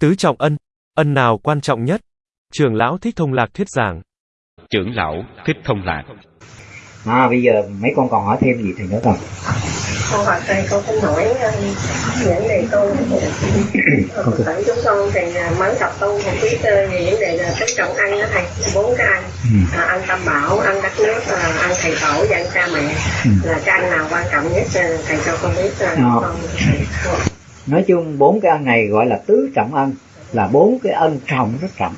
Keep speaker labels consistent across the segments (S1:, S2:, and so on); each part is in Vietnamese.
S1: Tứ trọng ân, ân nào quan trọng nhất? Trưởng lão Thích Thông Lạc thuyết giảng.
S2: Trưởng lão Thích Thông Lạc.
S3: À, bây giờ mấy con còn hỏi thêm gì thì nữa không?
S4: Con hỏi thầy con cũng hỏi uh, những đề tu
S3: Con thưa.
S4: Tại chúng con thì mới tập tu một biết về vấn đề là tứ trọng ăn đó thầy bốn cái ăn
S3: Ừ.
S4: à, ăn tam bảo ăn đất nước à, ăn thầy tổ và ăn cha mẹ
S3: Ừ.
S4: là cái ăn nào quan trọng nhất à, thầy cho con biết à,
S3: Ờ.
S4: con
S3: nói chung bốn cái ân này gọi là tứ trọng ân, là bốn cái ân trọng rất trọng.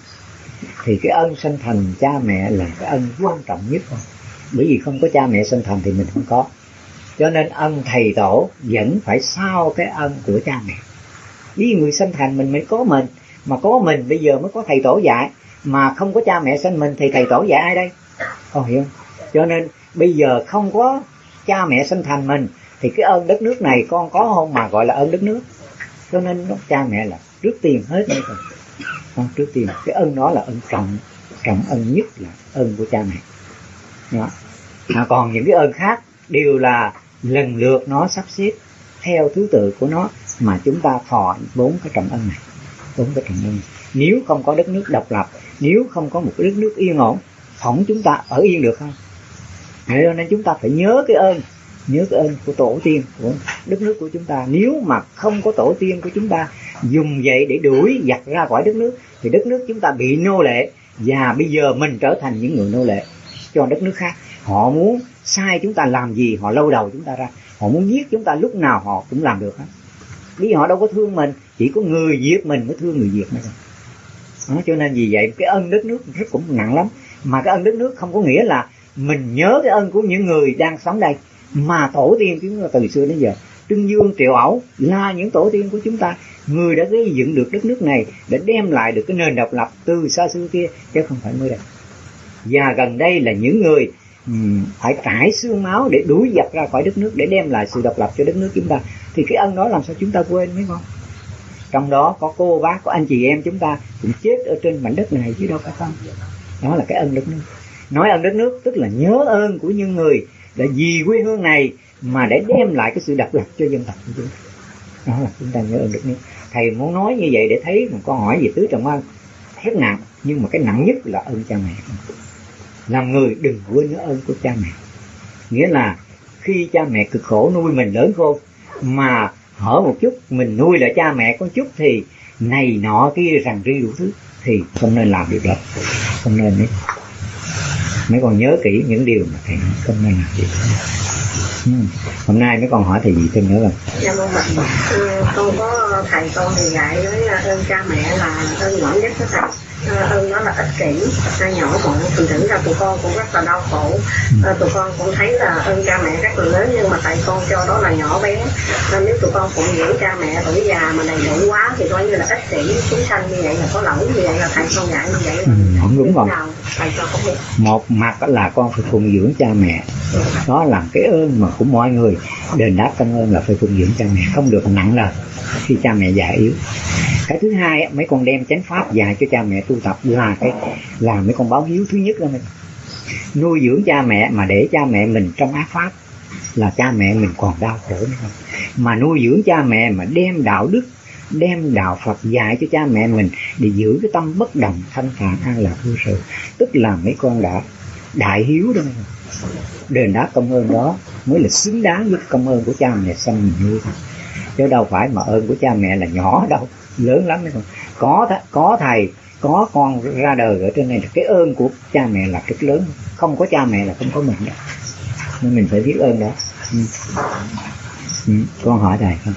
S3: Thì cái ân sanh thành cha mẹ là cái ân quan trọng nhất. Bởi vì không có cha mẹ sanh thành thì mình không có. Cho nên ân thầy tổ vẫn phải sau cái ân của cha mẹ. Vì người sanh thành mình mới có mình, mà có mình bây giờ mới có thầy tổ dạy. Mà không có cha mẹ sanh mình thì thầy tổ dạy ai đây? Con hiểu không? Cho nên bây giờ không có cha mẹ sanh thành mình thì cái ơn đất nước này con có không mà gọi là ơn đất nước cho nên cha mẹ là trước tiên hết rồi con trước tiên cái ơn đó là ơn trọng trọng ơn nhất là ơn của cha mẹ đó. À, còn những cái ơn khác đều là lần lượt nó sắp xếp theo thứ tự của nó mà chúng ta thọ bốn cái trọng ân này bốn cái trọng ân này. nếu không có đất nước độc lập nếu không có một cái đất nước yên ổn phỏng chúng ta ở yên được không Thế nên chúng ta phải nhớ cái ơn nhớ cái ơn của tổ tiên của đất nước của chúng ta. Nếu mà không có tổ tiên của chúng ta dùng vậy để đuổi giặc ra khỏi đất nước thì đất nước chúng ta bị nô lệ. Và bây giờ mình trở thành những người nô lệ cho đất nước khác. Họ muốn sai chúng ta làm gì họ lâu đầu chúng ta ra. Họ muốn giết chúng ta lúc nào họ cũng làm được hết. Vì họ đâu có thương mình chỉ có người giết mình mới thương người diệt thôi. Đó, cho nên vì vậy cái ơn đất nước rất cũng nặng lắm. Mà cái ơn đất nước không có nghĩa là mình nhớ cái ơn của những người đang sống đây mà tổ tiên chúng ta từ xưa đến giờ, Trưng Dương Triệu Ẩu là những tổ tiên của chúng ta. Người đã gây dựng được đất nước này để đem lại được cái nền độc lập từ xa xưa kia, chứ không phải mới đây. Và gần đây là những người ừ, phải trải xương máu để đuổi giặc ra khỏi đất nước, để đem lại sự độc lập cho đất nước chúng ta. Thì cái ân đó làm sao chúng ta quên, mấy con? Trong đó có cô, bác, có anh chị em chúng ta cũng chết ở trên mảnh đất này chứ đâu phải không? Đó là cái ân đất nước. Nói ơn đất nước tức là nhớ ơn của những người để vì quê hương này mà để đem lại cái sự độc lập cho dân tộc của chúng ta. Đó là chúng ta nhớ ơn được nước thầy muốn nói như vậy để thấy một câu hỏi về tứ trọng ân. Rất nặng, nhưng mà cái nặng nhất là ơn cha mẹ. Làm người đừng quên nhớ ơn của cha mẹ. Nghĩa là khi cha mẹ cực khổ nuôi mình lớn khôn, mà hở một chút, mình nuôi lại cha mẹ có chút thì này nọ kia rằng ri đủ thứ, thì không nên làm được đó. Không nên đấy mấy con nhớ kỹ những điều mà thầy nói không nên làm gì ừ. hôm nay mấy con hỏi thầy gì thêm nữa không
S4: Dạ vâng ạ. Con có thầy con thì dạy với ờ, ơn cha mẹ là ơn nhỏ nhất đó thầy. À, ơn đó là ích kỷ, nhỏ mọn, thành thử ra tụi con cũng rất là đau khổ. À, tụi con cũng thấy là ơn cha mẹ rất là lớn nhưng mà tại con cho đó là nhỏ bé. À, nếu tụi con phụng dưỡng cha mẹ tuổi già mà đầy đủ quá thì coi như là ích kỷ, chúng sanh như vậy là có lỗi như vậy là thầy con dạy như vậy.
S3: ừ, không đúng rồi. một mặt là con phải phụng dưỡng cha mẹ. Đó là cái ơn mà của mọi người. Đền đáp công ơn là phải phụng dưỡng cha mẹ. Không được nặng lời. Khi cha mẹ già yếu cái thứ hai á, mấy con đem chánh pháp dạy cho cha mẹ tu tập là cái là mấy con báo hiếu thứ nhất đó mình nuôi dưỡng cha mẹ mà để cha mẹ mình trong ác pháp là cha mẹ mình còn đau khổ nữa. Không mà nuôi dưỡng cha mẹ mà đem đạo đức đem đạo Phật dạy cho cha mẹ mình để giữ cái tâm bất đồng thanh thản an lạc vô sự tức là mấy con đã đại hiếu đó đền đáp công ơn đó mới là xứng đáng với công ơn của cha mẹ sanh mình nuôi. Thôi chứ đâu phải mà ơn của cha mẹ là nhỏ đâu lớn lắm đấy con có th- có thầy, có con ra đời ở trên này là cái ơn của cha mẹ là rất lớn không có cha mẹ là không có mình đó nên mình phải biết ơn đó ừ. Ừ. con hỏi thầy không